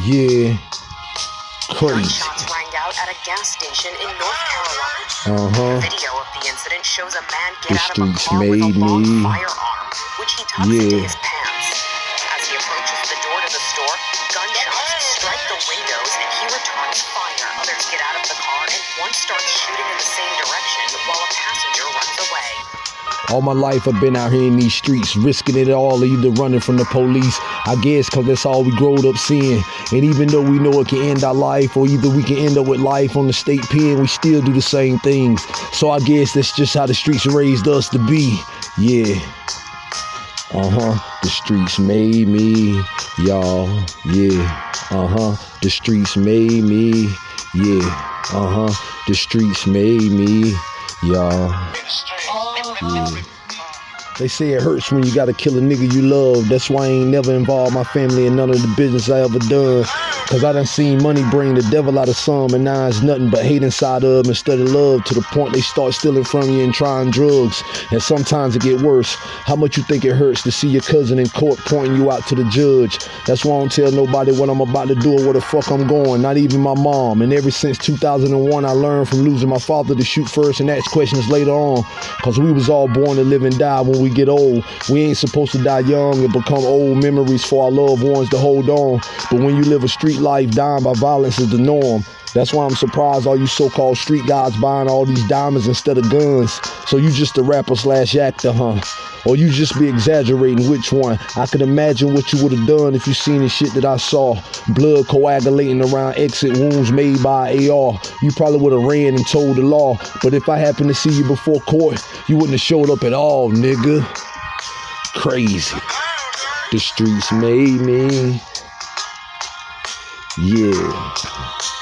Yeah. Crazy. Gunshots rang out at a gas station in North Carolina. Uh huh. Video of the incident shows a man The get out of a car with a made long me. firearm, which he tucks into Yeah. his pants. As he approaches the door to the store, gunshots strike the windows and he returns fire. Others get out of the car and one starts shooting All my life I've been out here in these streets, risking it all, either running from the police. I guess cause that's all we growed up seeing. And even though we know it can end our life, or either we can end up with life on the state pen, we still do the same things. So I guess that's just how the streets raised us to be. Yeah. Uh huh. The streets made me, y'all. Yeah. Uh huh. The streets made me. Yeah. Uh huh. The streets made me, y'all. Yeah. They say it hurts when you gotta kill a nigga you love. That's why I ain't never involved my family in none of the business I ever done. Cause I done seen money bring the devil out of some, and now it's nothing but hate inside of them instead of love to the point they start stealing from you and trying drugs. And sometimes it get worse. How much you think it hurts to see your cousin in court pointing you out to the judge? That's why I don't tell nobody what I'm about to do or where the fuck I'm going, not even my mom. And ever since 2001, I learned from losing my father to shoot first and ask questions later on. Cause we was all born to live and die when we get old. We ain't supposed to die young and become old memories for our loved ones to hold on. But when you live a street life, dying by violence is the norm. That's why I'm surprised all you so-called street guys buying all these diamonds instead of guns. So you just a rapper slash actor, huh? Or you just be exaggerating which one? I could imagine what you would have done if you seen the shit that I saw. Blood coagulating around exit wounds made by AR. You probably would have ran and told the law. But if I happened to see you before court, you wouldn't have showed up at all, nigga. Crazy. The streets made me. Yeah.